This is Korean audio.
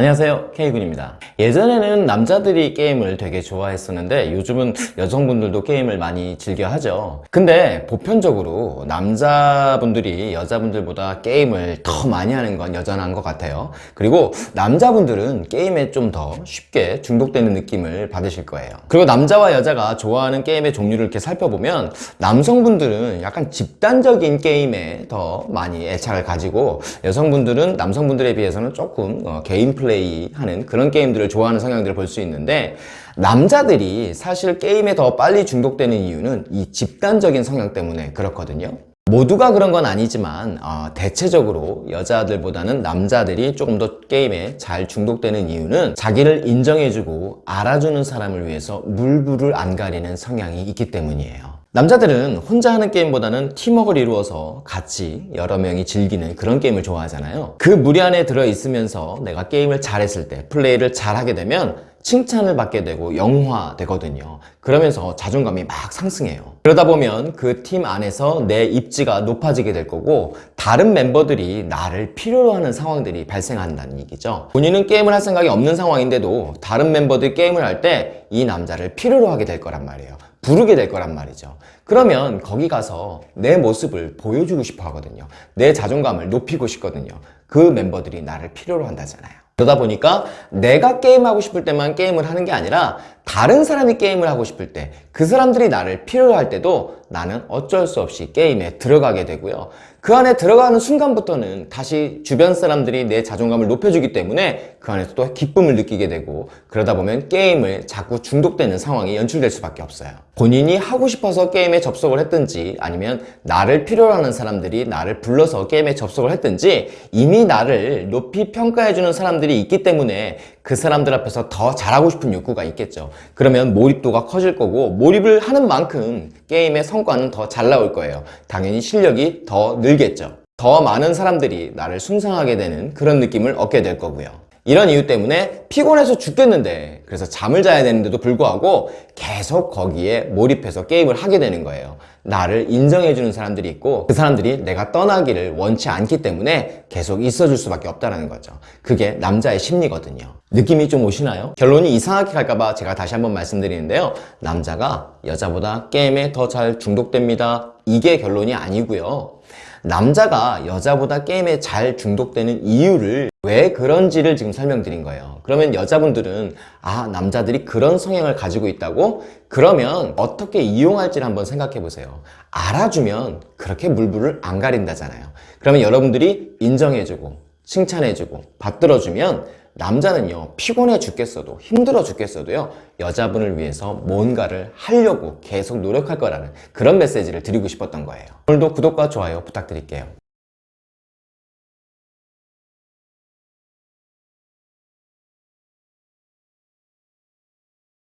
안녕하세요. K군입니다. 예전에는 남자들이 게임을 되게 좋아했었는데 요즘은 여성분들도 게임을 많이 즐겨 하죠. 근데 보편적으로 남자분들이 여자분들보다 게임을 더 많이 하는 건 여전한 것 같아요. 그리고 남자분들은 게임에 좀 더 쉽게 중독되는 느낌을 받으실 거예요. 그리고 남자와 여자가 좋아하는 게임의 종류를 이렇게 살펴보면 남성분들은 약간 집단적인 게임에 더 많이 애착을 가지고 여성분들은 남성분들에 비해서는 조금 어, 개인 플레이 하는 그런 게임들을 좋아하는 성향들을 볼 수 있는데 남자들이 사실 게임에 더 빨리 중독되는 이유는 이 집단적인 성향 때문에 그렇거든요. 모두가 그런 건 아니지만 어, 대체적으로 여자들보다는 남자들이 조금 더 게임에 잘 중독되는 이유는 자기를 인정해주고 알아주는 사람을 위해서 물불을 안 가리는 성향이 있기 때문이에요 남자들은 혼자 하는 게임보다는 팀워크를 이루어서 같이 여러 명이 즐기는 그런 게임을 좋아하잖아요. 그 무리 안에 들어있으면서 내가 게임을 잘했을 때 플레이를 잘하게 되면 칭찬을 받게 되고 영화되거든요. 그러면서 자존감이 막 상승해요. 그러다 보면 그 팀 안에서 내 입지가 높아지게 될 거고 다른 멤버들이 나를 필요로 하는 상황들이 발생한다는 얘기죠. 본인은 게임을 할 생각이 없는 상황인데도 다른 멤버들이 게임을 할 때 이 남자를 필요로 하게 될 거란 말이에요. 부르게 될 거란 말이죠. 그러면 거기 가서 내 모습을 보여주고 싶어 하거든요. 내 자존감을 높이고 싶거든요. 그 멤버들이 나를 필요로 한다잖아요 그러다 보니까 내가 게임하고 싶을 때만 게임을 하는 게 아니라 다른 사람이 게임을 하고 싶을 때 그 사람들이 나를 필요로 할 때도 나는 어쩔 수 없이 게임에 들어가게 되고요. 그 안에 들어가는 순간부터는 다시 주변 사람들이 내 자존감을 높여주기 때문에 그 안에서 또 기쁨을 느끼게 되고 그러다 보면 게임을 자꾸 중독되는 상황이 연출될 수밖에 없어요. 본인이 하고 싶어서 게임에 접속을 했든지 아니면 나를 필요로 하는 사람들이 나를 불러서 게임에 접속을 했든지 이미 나를 높이 평가해주는 사람들이 있기 때문에 그 사람들 앞에서 더 잘하고 싶은 욕구가 있겠죠. 그러면 몰입도가 커질 거고 몰입을 하는 만큼 게임의 성과는 더 잘 나올 거예요. 당연히 실력이 더 늘겠죠. 더 많은 사람들이 나를 숭상하게 되는 그런 느낌을 얻게 될 거고요 이런 이유 때문에 피곤해서 죽겠는데 그래서 잠을 자야 되는데도 불구하고 계속 거기에 몰입해서 게임을 하게 되는 거예요. 나를 인정해주는 사람들이 있고 그 사람들이 내가 떠나기를 원치 않기 때문에 계속 있어줄 수밖에 없다는 거죠. 그게 남자의 심리거든요. 느낌이 좀 오시나요? 결론이 이상하게 갈까봐 제가 다시 한번 말씀드리는데요. 남자가 여자보다 게임에 더 잘 중독됩니다. 이게 결론이 아니고요. 남자가 여자보다 게임에 잘 중독되는 이유를 왜 그런지를 지금 설명드린 거예요. 그러면 여자분들은 아 남자들이 그런 성향을 가지고 있다고? 그러면 어떻게 이용할지를 한번 생각해 보세요. 알아주면 그렇게 물불을 안 가린다잖아요. 그러면 여러분들이 인정해주고 칭찬해주고 받들어주면 남자는요 피곤해 죽겠어도 힘들어 죽겠어도요 여자분을 위해서 뭔가를 하려고 계속 노력할 거라는 그런 메시지를 드리고 싶었던 거예요. 오늘도 구독과 좋아요 부탁드릴게요